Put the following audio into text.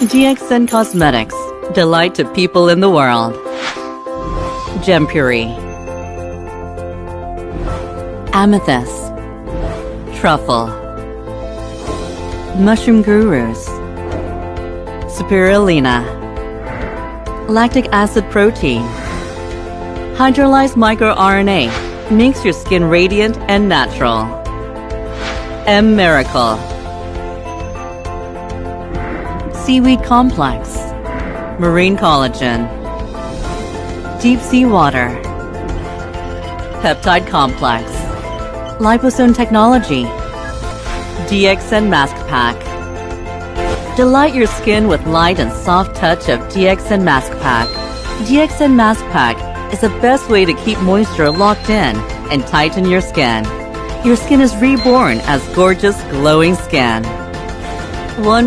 DXN Cosmetics. Delight to people in the world. Gem Puri. Amethyst. Truffle. Mushroom Gurus. Spirulina. Lactic acid protein. Hydrolyzed microRNA makes your skin radiant and natural. M Miracle. Seaweed Complex. Marine Collagen. Deep Sea Water. Peptide Complex. Liposome Technology. DXN Mask Pack. Delight your skin with light and soft touch of DXN Mask Pack. DXN Mask Pack is the best way to keep moisture locked in and tighten your skin. Your skin is reborn as gorgeous, glowing skin. One